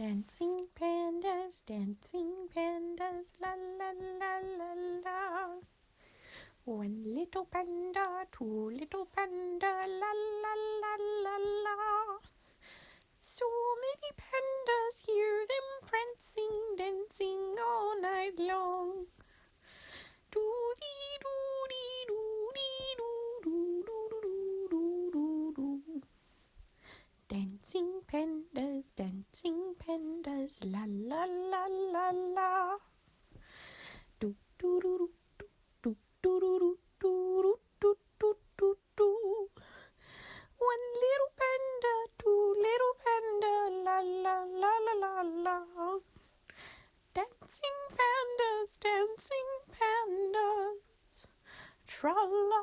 Dancing pandas, dancing pandas, la la la la la. One little panda, two little panda, la la la la la. So many pandas, hear them prancing, dancing all night long. Dancing pandas, dancing pandas, la la la la la. Do do do do. One little panda, two little panda, la la la la la la. Dancing pandas, dancing pandas, tra la